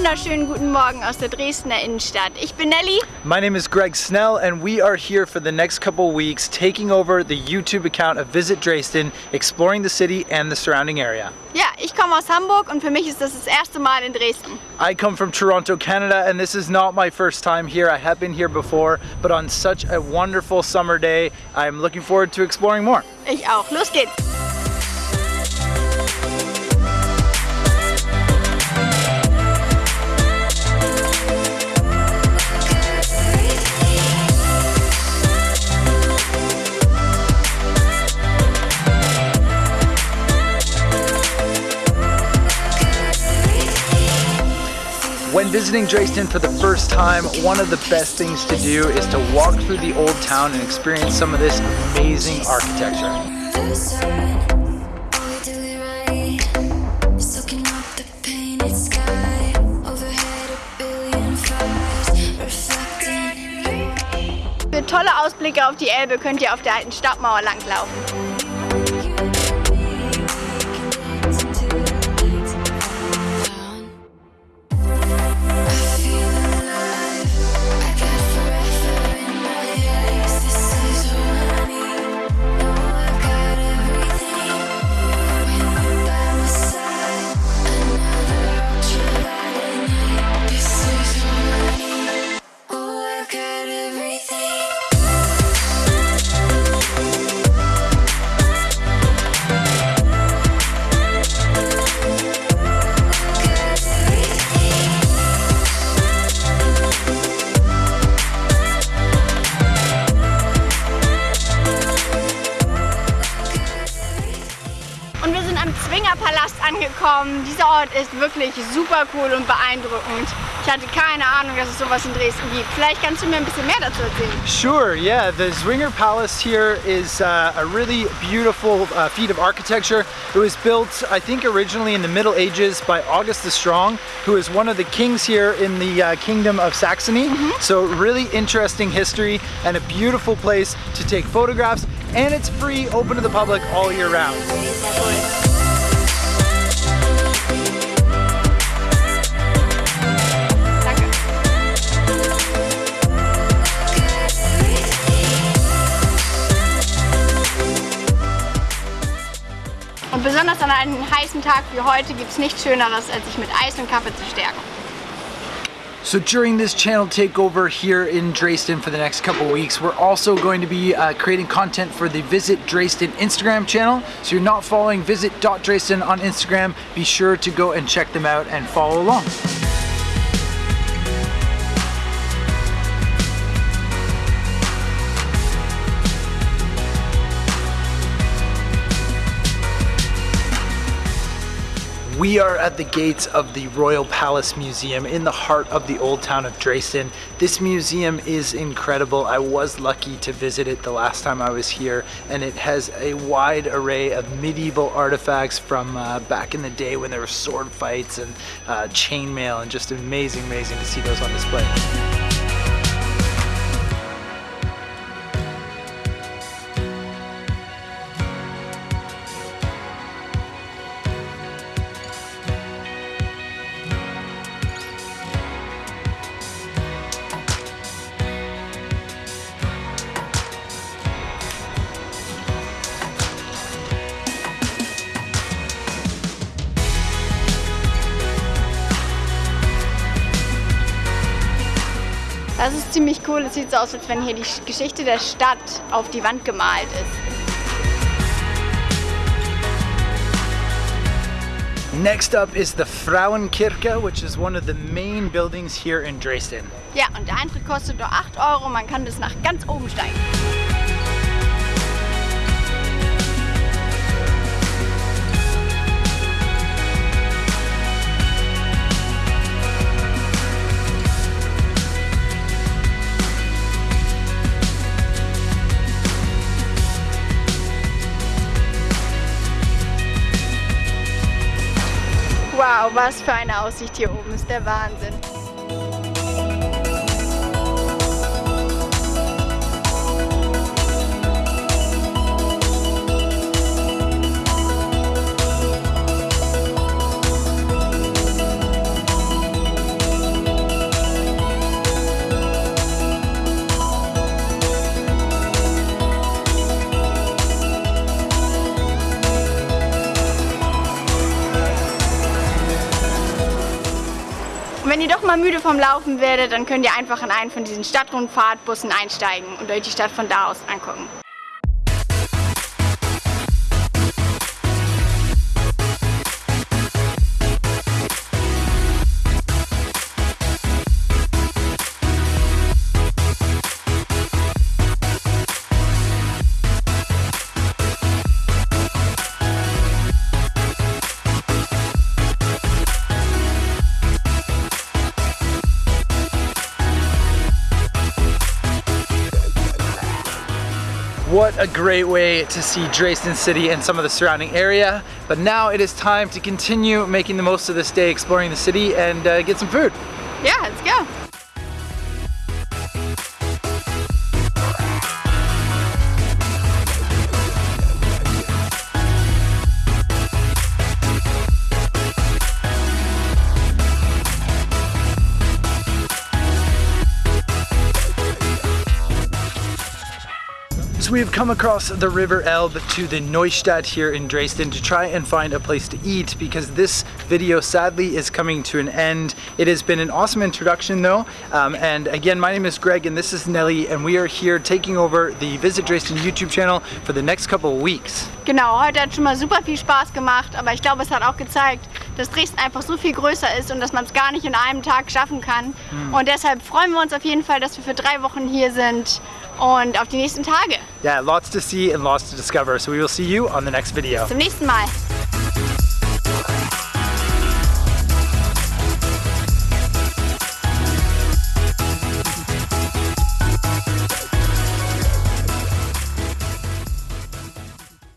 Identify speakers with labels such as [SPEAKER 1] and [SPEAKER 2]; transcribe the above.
[SPEAKER 1] wunderschönen guten Morgen aus der Dresdner Innenstadt. Ich bin Nelly.
[SPEAKER 2] My name is Greg Snell and we are here for the next couple weeks taking over the YouTube account of Visit Dresden, exploring the city and the surrounding area.
[SPEAKER 1] Ja, ich komme aus Hamburg und für mich ist das das erste Mal in Dresden.
[SPEAKER 2] I come from Toronto, Canada and this is not my first time here. I have been here before, but on such a wonderful summer day, I'm looking forward to exploring more.
[SPEAKER 1] Ich auch. Los geht's.
[SPEAKER 2] Visiting Dresden for the first time, one of the best things to do is to walk through the old town and experience some of this amazing architecture. Tolle Ausblicke auf die Elbe könnt ihr auf der alten Stadtmauer langlaufen. Palast angekommen. Dieser Ort ist wirklich super cool und beeindruckend. Ich hatte keine Ahnung, dass es sowas in Dresden gibt. Vielleicht kannst du mir ein bisschen mehr dazu erzählen. Sure, yeah. The Zwinger Palace here is uh, a really beautiful uh, feat of architecture. It was built, I think, originally in the Middle Ages by August the Strong, who is one of the kings here in the uh, Kingdom of Saxony. Mm -hmm. So really interesting history and a beautiful place to take photographs. And it's free, open to the public all year round.
[SPEAKER 1] Besonders an einem heißen Tag wie heute gibt es nichts Schöneres, als sich mit Eis und Kaffee zu stärken.
[SPEAKER 2] So during this channel takeover here in Dresden for the next couple weeks, we're also going to be uh, creating content for the Visit Dresden Instagram channel. So you're not following visit.dresden on Instagram, be sure to go and check them out and follow along. We are at the gates of the Royal Palace Museum in the heart of the old town of Dresden. This museum is incredible. I was lucky to visit it the last time I was here and it has a wide array of medieval artifacts from uh, back in the day when there were sword fights and uh, chainmail and just amazing, amazing to see those on display.
[SPEAKER 1] Das ist ziemlich cool. Es sieht so aus, als wenn hier die Geschichte der Stadt auf die Wand gemalt ist.
[SPEAKER 2] Next up is the Frauenkirche, which is one of the main buildings here in Dresden.
[SPEAKER 1] Ja, und der Eintritt kostet nur 8 Euro. Man kann bis nach ganz oben steigen. Was für eine Aussicht hier oben, ist der Wahnsinn. Wenn ihr doch mal müde vom Laufen werdet, dann könnt ihr einfach in einen von diesen Stadtrundfahrtbussen einsteigen und euch die Stadt von da aus angucken.
[SPEAKER 2] What a great way to see Dresden City and some of the surrounding area. But now it is time to continue making the most of this day exploring the city and uh, get some food.
[SPEAKER 1] Yeah, let's go.
[SPEAKER 2] We have come across the River Elbe to the Neustadt here in Dresden to try and find a place to eat because this video sadly is coming to an end. It has been an awesome introduction though. Um, and again, my name is Greg and this is Nelly and we are here taking over the Visit Dresden YouTube channel for the next couple of weeks.
[SPEAKER 1] Genau, heute hat schon mal super viel Spaß gemacht, aber ich glaube, es hat auch gezeigt, dass Dresden einfach so viel größer ist und dass man es gar nicht in einem Tag schaffen kann. Hm. Und deshalb freuen wir uns auf jeden Fall, dass wir für drei Wochen hier sind und auf die nächsten Tage.
[SPEAKER 2] Yeah, lots to see and lots to discover. So we will see you on the next video.
[SPEAKER 1] Bis zum nächsten Mal.